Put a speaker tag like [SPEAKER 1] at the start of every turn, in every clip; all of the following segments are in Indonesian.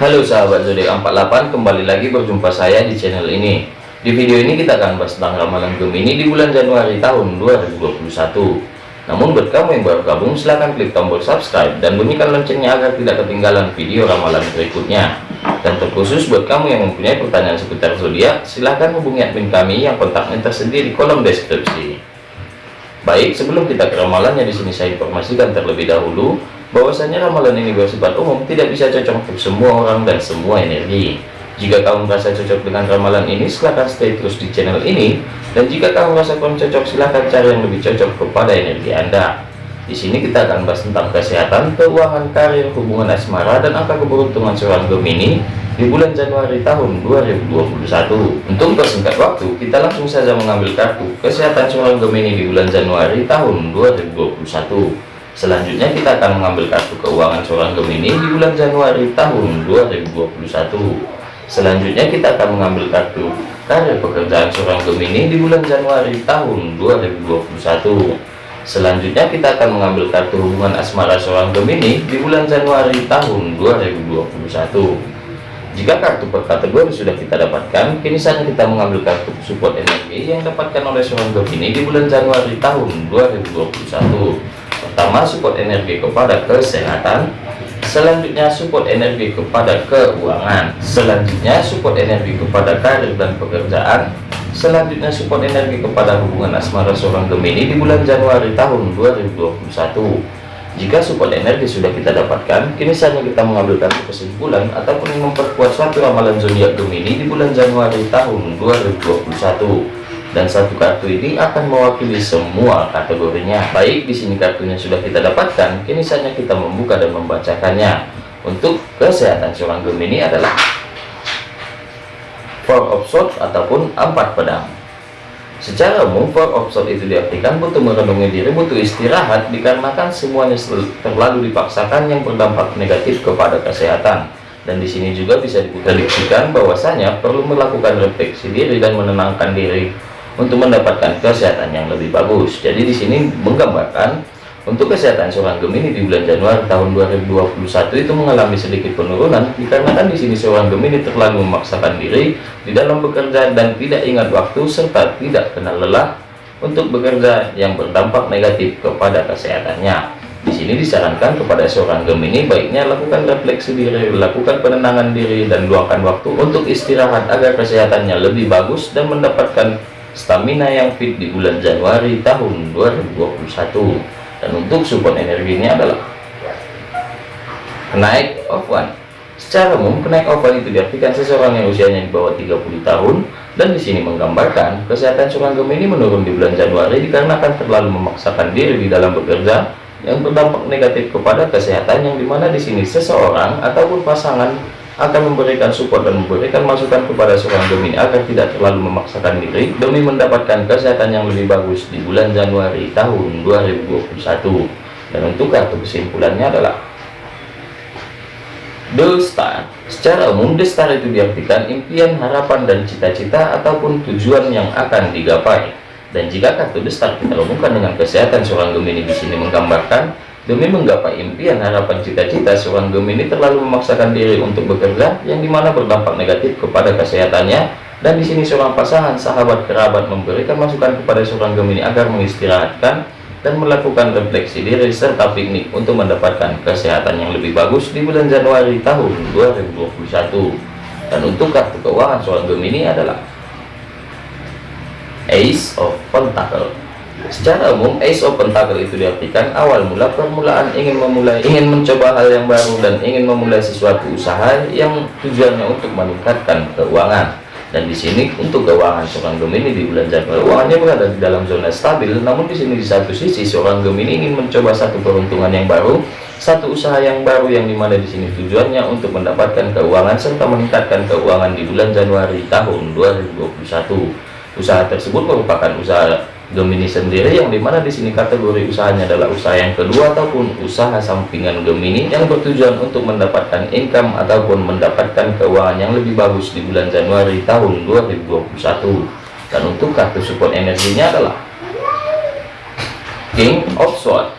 [SPEAKER 1] Halo sahabat zodiak 48 kembali lagi berjumpa saya di channel ini. Di video ini kita akan bahas tentang ramalan Gemini di bulan Januari tahun 2021 namun buat kamu yang baru gabung silahkan klik tombol subscribe dan bunyikan loncengnya agar tidak ketinggalan video ramalan berikutnya. Dan terkhusus buat kamu yang mempunyai pertanyaan seputar zodiak silahkan hubungi admin kami yang kontaknya tersedia di kolom deskripsi. Baik sebelum kita ke ramalannya di sini saya informasikan terlebih dahulu bahwasanya ramalan ini bersifat umum tidak bisa cocok untuk semua orang dan semua energi. Jika kamu merasa cocok dengan ramalan ini silahkan stay terus di channel ini. Dan jika kamu merasa kurang cocok silahkan cari yang lebih cocok kepada energi anda. Di sini kita akan bahas tentang kesehatan keuangan karir hubungan asmara dan angka keberuntungan seorang Gemini di bulan Januari tahun 2021 untuk persingkat waktu kita langsung saja mengambil kartu kesehatan seorang Gemini di bulan Januari tahun 2021 Selanjutnya kita akan mengambil kartu keuangan seorang Gemini di bulan Januari tahun 2021. Selanjutnya kita akan mengambil kartu karir pekerjaan seorang Gemini di bulan Januari tahun 2021. Selanjutnya kita akan mengambil kartu hubungan asmara seorang Gemini di bulan Januari tahun 2021. Jika kartu per kategori sudah kita dapatkan, kini saatnya kita mengambil kartu support energi yang dapatkan oleh seorang Gemini di bulan Januari tahun 2021 pertama support energi kepada kesehatan selanjutnya support energi kepada keuangan selanjutnya support energi kepada karir dan pekerjaan selanjutnya support energi kepada hubungan asmara seorang Gemini di bulan Januari tahun 2021 jika support energi sudah kita dapatkan kini saatnya kita mengambil kartu kesimpulan ataupun memperkuat suatu ramalan zodiak Gemini di bulan Januari tahun 2021 dan satu kartu ini akan mewakili semua kategorinya. Baik di sini kartunya sudah kita dapatkan. Kini saatnya kita membuka dan membacakannya. Untuk kesehatan seorang Gemini adalah four of swords ataupun empat pedang. Secara umum four of swords itu diartikan butuh merenungi diri butuh istirahat dikarenakan semuanya terlalu dipaksakan yang berdampak negatif kepada kesehatan. Dan di sini juga bisa diprediksikan bahwasanya perlu melakukan refleksi diri dan menenangkan diri untuk mendapatkan kesehatan yang lebih bagus. Jadi di sini menggambarkan untuk kesehatan seorang Gemini di bulan Januari tahun 2021 itu mengalami sedikit penurunan dikarenakan di sini seorang Gemini terlalu memaksakan diri di dalam bekerja dan tidak ingat waktu serta tidak kenal lelah untuk bekerja yang berdampak negatif kepada kesehatannya. Di sini disarankan kepada seorang Gemini baiknya lakukan refleksi diri, lakukan penenangan diri dan luangkan waktu untuk istirahat agar kesehatannya lebih bagus dan mendapatkan stamina yang fit di bulan Januari tahun 2021 dan untuk support energinya adalah kenaik of one secara umum kenaik of one itu diartikan seseorang yang usianya di bawah 30 tahun dan di sini menggambarkan kesehatan seorang Gemini menurun di bulan Januari dikarenakan terlalu memaksakan diri di dalam bekerja yang berdampak negatif kepada kesehatan yang di mana di sini seseorang ataupun pasangan akan memberikan support dan memberikan masukan kepada seorang Gemini agar tidak terlalu memaksakan diri demi mendapatkan kesehatan yang lebih bagus di bulan Januari tahun 2021 dan untuk kartu kesimpulannya adalah The Star. Secara umum The Star itu diartikan impian harapan dan cita-cita ataupun tujuan yang akan digapai. Dan jika kartu The Star kita hubungkan dengan kesehatan seorang Gemini di sini menggambarkan Demi menggapai impian harapan cita-cita seorang Gemini terlalu memaksakan diri untuk bekerja yang di mana berdampak negatif kepada kesehatannya. Dan di sini seorang pasangan sahabat kerabat memberikan masukan kepada seorang Gemini agar mengistirahatkan dan melakukan refleksi diri serta piknik untuk mendapatkan kesehatan yang lebih bagus di bulan Januari tahun 2021 dan untuk kartu keuangan seorang Gemini adalah Ace of Pentacle Secara umum, Ace of Pentacle itu diartikan awal mula permulaan ingin memulai, ingin mencoba hal yang baru dan ingin memulai sesuatu usaha yang tujuannya untuk meningkatkan keuangan. Dan di sini untuk keuangan seorang Gemini di bulan Januari, keuangannya berada di dalam zona stabil. Namun di sini di satu sisi seorang Gemini ingin mencoba satu peruntungan yang baru, satu usaha yang baru yang di mana di sini tujuannya untuk mendapatkan keuangan serta meningkatkan keuangan di bulan Januari tahun 2021. Usaha tersebut merupakan usaha Gemini sendiri yang di mana di sini kategori usahanya adalah usaha yang kedua ataupun usaha sampingan Gemini yang bertujuan untuk mendapatkan income ataupun mendapatkan keuangan yang lebih bagus di bulan Januari tahun 2021 dan untuk kartu support energinya adalah King of Swords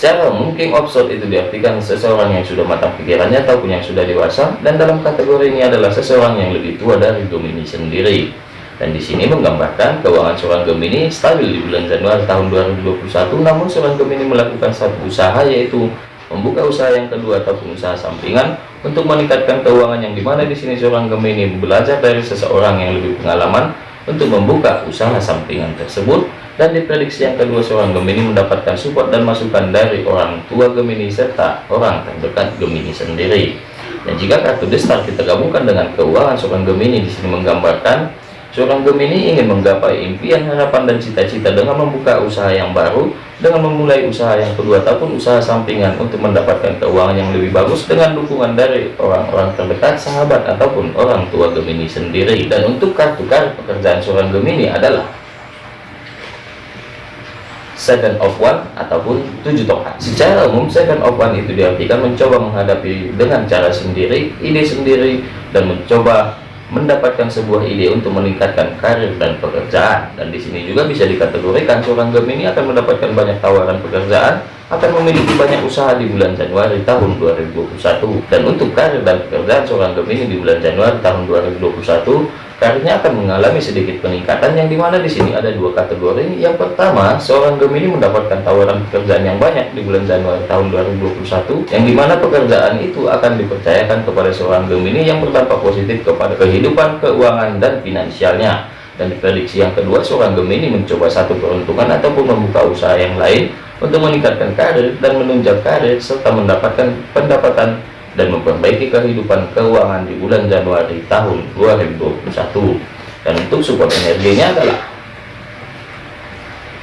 [SPEAKER 1] Secara umum king itu diartikan seseorang yang sudah matang pikirannya ataupun yang sudah dewasa dan dalam kategori ini adalah seseorang yang lebih tua dari Gemini sendiri. Dan di sini menggambarkan keuangan seorang Gemini stabil di bulan Januari tahun 2021 namun seorang Gemini melakukan satu usaha yaitu membuka usaha yang kedua ataupun usaha sampingan untuk meningkatkan keuangan yang di mana di sini seorang Gemini belajar dari seseorang yang lebih pengalaman untuk membuka usaha sampingan tersebut. Dan diprediksi yang kedua seorang Gemini mendapatkan support dan masukan dari orang tua Gemini serta orang terdekat Gemini sendiri. Dan jika kartu The Star kita gabungkan dengan keuangan seorang Gemini di sini menggambarkan seorang Gemini ingin menggapai impian harapan dan cita-cita dengan membuka usaha yang baru dengan memulai usaha yang kedua ataupun usaha sampingan untuk mendapatkan keuangan yang lebih bagus dengan dukungan dari orang-orang terdekat sahabat ataupun orang tua Gemini sendiri. Dan untuk kartu kartu pekerjaan seorang Gemini adalah second of one ataupun tujuh tongkat. Secara umum second of one itu diartikan mencoba menghadapi dengan cara sendiri ide sendiri dan mencoba mendapatkan sebuah ide untuk meningkatkan karir dan pekerjaan. Dan di sini juga bisa dikategorikan seorang Gemini akan mendapatkan banyak tawaran pekerjaan akan memiliki banyak usaha di bulan Januari tahun 2021 dan untuk karir dan pekerjaan seorang Gemini di bulan Januari tahun 2021 karirnya akan mengalami sedikit peningkatan yang di mana di sini ada dua kategori. Yang pertama seorang Gemini mendapatkan tawaran pekerjaan yang banyak di bulan Januari tahun 2021 yang di mana pekerjaan itu akan dipercayakan kepada seorang Gemini yang berdampak positif kepada kehidupan keuangan dan finansialnya dan diprediksi yang kedua seorang Gemini mencoba satu peruntungan ataupun membuka usaha yang lain untuk meningkatkan karir dan menunjang karir serta mendapatkan pendapatan dan memperbaiki kehidupan keuangan di bulan Januari tahun 2021 dan untuk support energinya adalah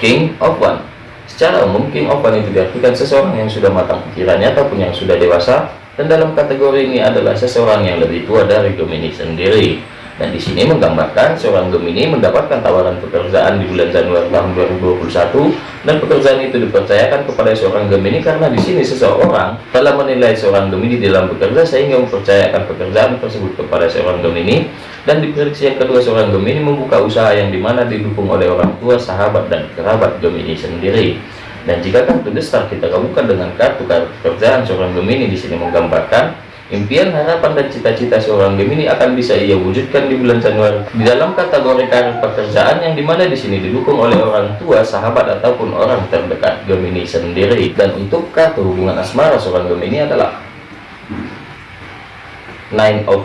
[SPEAKER 1] King of One. Secara umum King of One itu diartikan seseorang yang sudah matang pikirannya ataupun yang sudah dewasa dan dalam kategori ini adalah seseorang yang lebih tua dari Gemini sendiri dan di sini menggambarkan seorang Gemini mendapatkan tawaran pekerjaan di bulan Januari tahun 2021 dan pekerjaan itu dipercayakan kepada seorang Gemini karena di sini seseorang telah menilai seorang Gemini dalam bekerja sehingga mempercayakan pekerjaan tersebut kepada seorang Gemini dan diprediksi yang kedua seorang Gemini membuka usaha yang di mana didukung oleh orang tua, sahabat, dan kerabat Gemini sendiri. Dan jika kartu besar kita gabungkan dengan kartu kartu pekerjaan seorang Gemini di sini menggambarkan Impian, harapan, dan cita-cita seorang Gemini akan bisa ia wujudkan di bulan Januari di dalam kategori karir pekerjaan yang di mana di sini didukung oleh orang tua, sahabat, ataupun orang terdekat Gemini sendiri. Dan untuk kartu hubungan asmara seorang Gemini adalah Nine of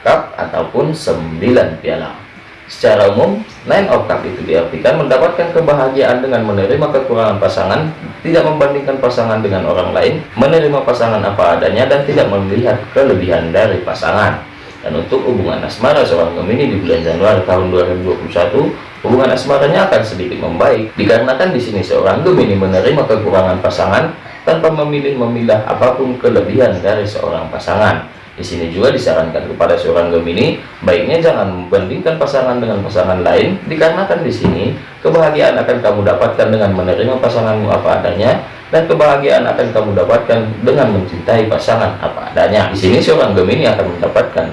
[SPEAKER 1] Cup ataupun 9 piala. Secara umum, nine of itu diartikan mendapatkan kebahagiaan dengan menerima kekurangan pasangan, tidak membandingkan pasangan dengan orang lain, menerima pasangan apa adanya, dan tidak melihat kelebihan dari pasangan. Dan untuk hubungan asmara seorang Gemini di bulan Januari tahun 2021, hubungan asmaranya akan sedikit membaik, dikarenakan di sini seorang Gemini menerima kekurangan pasangan tanpa memilih memilah apa pun kelebihan dari seorang pasangan di sini juga disarankan kepada seorang Gemini, baiknya jangan membandingkan pasangan dengan pasangan lain, dikarenakan di sini kebahagiaan akan kamu dapatkan dengan menerima pasanganmu apa adanya, dan kebahagiaan akan kamu dapatkan dengan mencintai pasangan apa adanya. Di sini seorang Gemini akan mendapatkan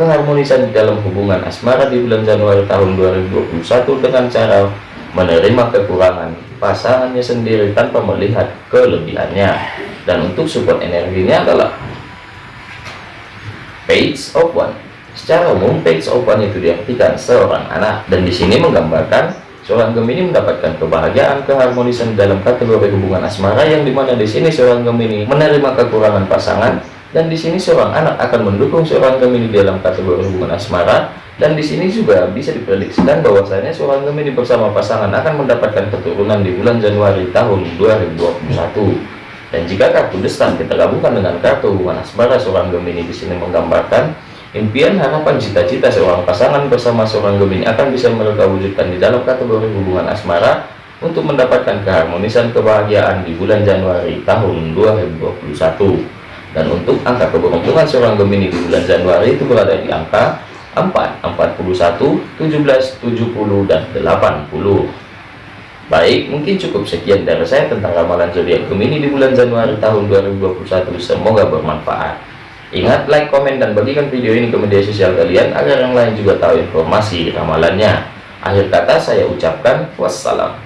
[SPEAKER 1] keharmonisan di dalam hubungan asmara di bulan Januari tahun 2021 dengan cara menerima kekurangan pasangannya sendiri tanpa melihat kelebihannya. Dan untuk support energinya adalah page of one. Secara umum page of one itu diartikan seorang anak. Dan di sini menggambarkan seorang Gemini mendapatkan kebahagiaan keharmonisan dalam kategori hubungan asmara yang di mana di sini seorang Gemini menerima kekurangan pasangan dan di sini seorang anak akan mendukung seorang Gemini dalam kategori hubungan asmara. Dan di sini juga bisa diprediksikan bahwasanya seorang Gemini bersama pasangan akan mendapatkan keturunan di bulan Januari tahun 2021 dan jika kartu destan kita gabungkan dengan kartu hubungan asmara seorang Gemini di sini menggambarkan impian, harapan, cita-cita seorang pasangan bersama seorang Gemini akan bisa mereka wujudkan di dalam kategori hubungan asmara untuk mendapatkan keharmonisan kebahagiaan di bulan Januari tahun 2021. Dan untuk angka keberuntungan seorang Gemini di bulan Januari itu berada di angka 4, 41, 17, 70, dan 80. Baik, mungkin cukup sekian dari saya tentang ramalan zodiak Gemini di bulan Januari tahun 2021. Semoga bermanfaat. Ingat, like, komen, dan bagikan video ini ke media sosial kalian agar yang lain juga tahu informasi ramalannya. Akhir kata saya ucapkan wassalam.